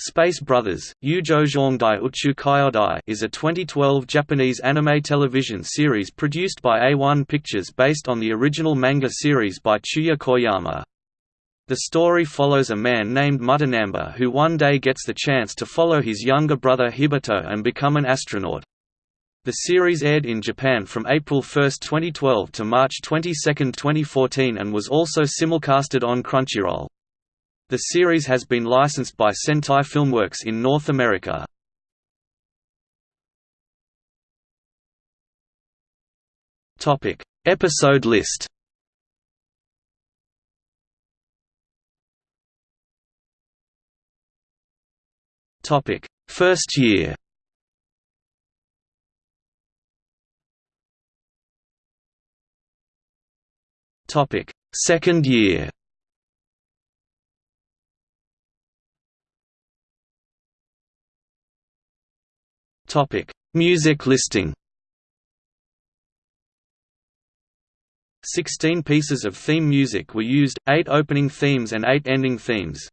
Space Brothers, Dai Uchu Kyodai is a 2012 Japanese anime television series produced by A1 Pictures based on the original manga series by Chuya Koyama. The story follows a man named Mutta Nanba who one day gets the chance to follow his younger brother Hibito and become an astronaut. The series aired in Japan from April 1, 2012 to March 22, 2014 and was also simulcasted on Crunchyroll. The series has been licensed by Sentai Filmworks in North America. Topic: Episode list. Topic: First year. Topic: Second year. Topic: Music listing. 16 pieces of theme music were used, 8 opening themes and 8 ending themes.